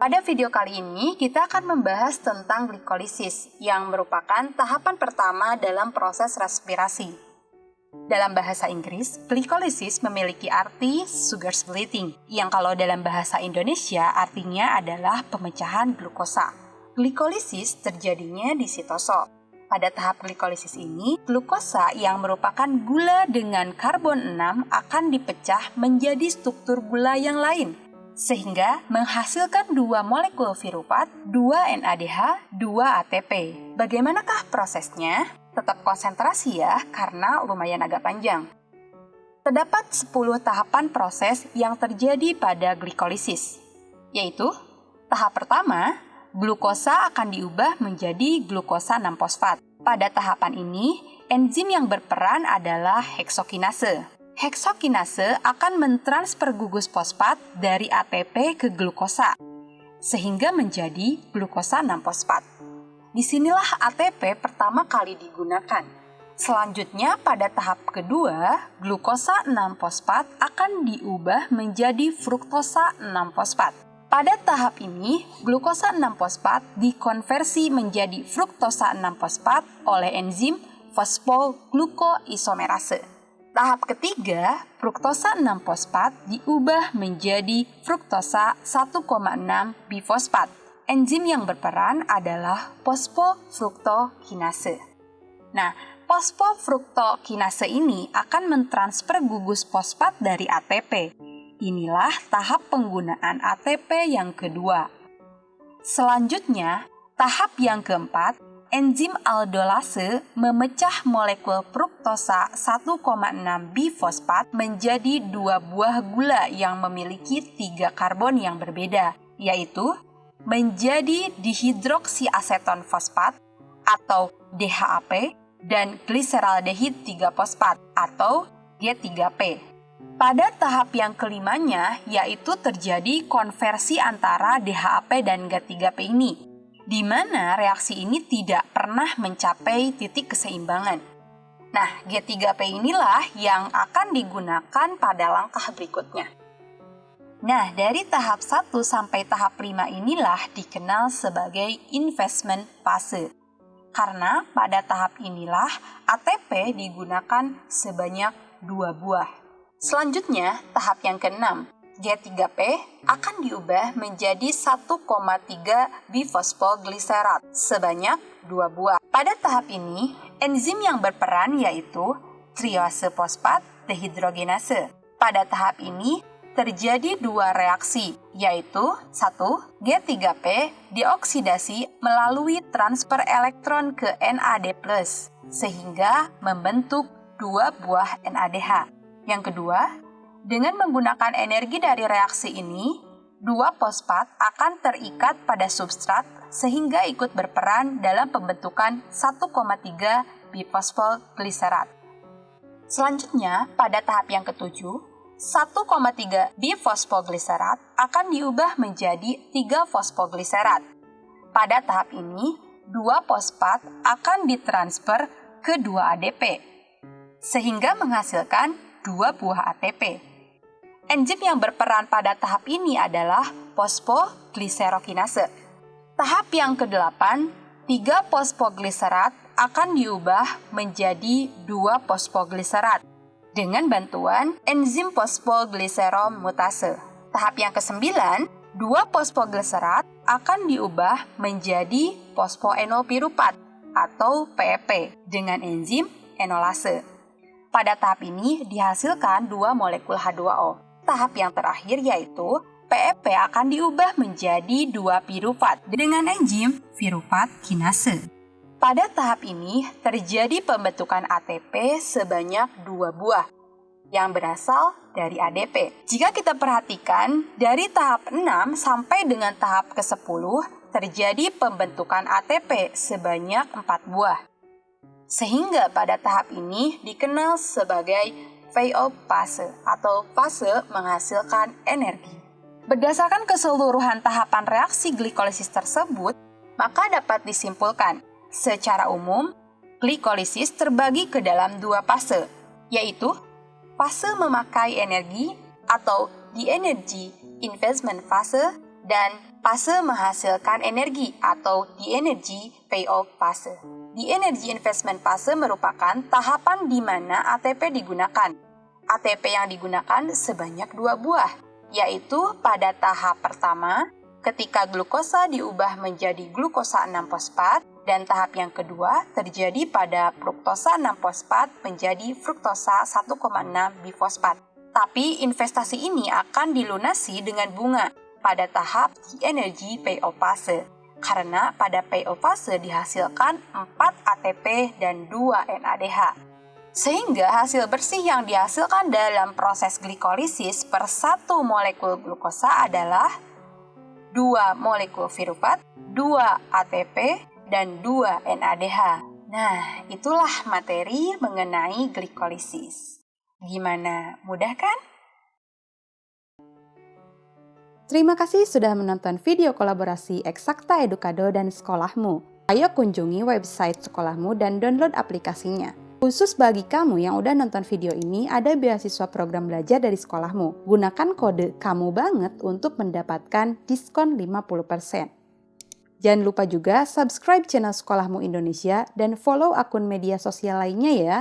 Pada video kali ini, kita akan membahas tentang glikolisis, yang merupakan tahapan pertama dalam proses respirasi. Dalam bahasa Inggris, glikolisis memiliki arti sugar splitting, yang kalau dalam bahasa Indonesia artinya adalah pemecahan glukosa. Glikolisis terjadinya di sitosol. Pada tahap glikolisis ini, glukosa yang merupakan gula dengan karbon 6 akan dipecah menjadi struktur gula yang lain, sehingga menghasilkan dua molekul virupat, dua NADH, dua ATP. Bagaimanakah prosesnya? Tetap konsentrasi ya, karena lumayan agak panjang. Terdapat 10 tahapan proses yang terjadi pada glikolisis, yaitu tahap pertama, glukosa akan diubah menjadi glukosa 6-fosfat. Pada tahapan ini, enzim yang berperan adalah heksokinase heksokinase akan mentransfer gugus fosfat dari ATP ke glukosa, sehingga menjadi glukosa 6-fosfat. Di sinilah ATP pertama kali digunakan. Selanjutnya, pada tahap kedua, glukosa 6-fosfat akan diubah menjadi fruktosa 6-fosfat. Pada tahap ini, glukosa 6-fosfat dikonversi menjadi fruktosa 6-fosfat oleh enzim fosfoglukoisomerase. Tahap ketiga, fruktosa 6-fosfat diubah menjadi fruktosa 1,6 bifosfat. Enzim yang berperan adalah fosfofruktokinase. Nah, fosfofruktokinase ini akan mentransfer gugus fosfat dari ATP. Inilah tahap penggunaan ATP yang kedua. Selanjutnya, tahap yang keempat enzim aldolase memecah molekul fruktosa 1,6 bifosfat menjadi dua buah gula yang memiliki tiga karbon yang berbeda, yaitu menjadi dihidroksiaseton fosfat atau DHAP dan gliseraldehid 3 fosfat atau G3P. Pada tahap yang kelimanya, yaitu terjadi konversi antara DHAP dan G3P ini, di mana reaksi ini tidak pernah mencapai titik keseimbangan. Nah, G3P inilah yang akan digunakan pada langkah berikutnya. Nah, dari tahap 1 sampai tahap 5 inilah dikenal sebagai investment fase. Karena pada tahap inilah ATP digunakan sebanyak dua buah. Selanjutnya, tahap yang keenam, G3P akan diubah menjadi 1,3 bifosfoglycerat sebanyak dua buah. Pada tahap ini, enzim yang berperan yaitu triose fosfat dehidrogenase. Pada tahap ini, terjadi dua reaksi, yaitu satu G3P dioksidasi melalui transfer elektron ke NAD+, sehingga membentuk dua buah NADH. Yang kedua, dengan menggunakan energi dari reaksi ini, dua fosfat akan terikat pada substrat sehingga ikut berperan dalam pembentukan 1,3 bifosfoglycerat. Selanjutnya, pada tahap yang ketujuh, 1,3 bifosfoglycerat akan diubah menjadi 3 fosfoglycerat. Pada tahap ini, dua fosfat akan ditransfer ke 2 ADP, sehingga menghasilkan dua buah ATP. Enzim yang berperan pada tahap ini adalah fosfogliserokinase. Tahap yang ke-8, 3 fosfogliserat akan diubah menjadi 2 fosfogliserat dengan bantuan enzim fosfogliseromutase. Tahap yang ke-9, 2 fosfogliserat akan diubah menjadi fosfoenolpiruvat atau PEP dengan enzim enolase. Pada tahap ini dihasilkan dua molekul H2O tahap yang terakhir yaitu PEP akan diubah menjadi dua pirufat dengan enzim pirufat kinase. Pada tahap ini terjadi pembentukan ATP sebanyak dua buah yang berasal dari ADP. Jika kita perhatikan, dari tahap 6 sampai dengan tahap ke-10 terjadi pembentukan ATP sebanyak 4 buah. Sehingga pada tahap ini dikenal sebagai Fei-off fase atau fase menghasilkan energi. Berdasarkan keseluruhan tahapan reaksi glikolisis tersebut, maka dapat disimpulkan, secara umum, glikolisis terbagi ke dalam dua fase, yaitu fase memakai energi atau di energy investment fase dan fase menghasilkan energi atau the energy payoff fase. The energy investment fase merupakan tahapan di mana ATP digunakan. ATP yang digunakan sebanyak dua buah, yaitu pada tahap pertama ketika glukosa diubah menjadi glukosa 6-fosfat dan tahap yang kedua terjadi pada fruktosa 6-fosfat menjadi fruktosa 1,6 bifosfat. Tapi investasi ini akan dilunasi dengan bunga pada tahap energy payoff fase karena pada payoff fase dihasilkan 4 ATP dan 2 NADH. Sehingga hasil bersih yang dihasilkan dalam proses glikolisis per satu molekul glukosa adalah 2 molekul viruvat, 2 ATP, dan 2 NADH. Nah, itulah materi mengenai glikolisis. Gimana? Mudah kan? Terima kasih sudah menonton video kolaborasi Eksakta Edukado dan Sekolahmu. Ayo kunjungi website sekolahmu dan download aplikasinya. Khusus bagi kamu yang udah nonton video ini, ada beasiswa program belajar dari sekolahmu. Gunakan kode kamu banget untuk mendapatkan diskon 50%. Jangan lupa juga subscribe channel Sekolahmu Indonesia dan follow akun media sosial lainnya ya.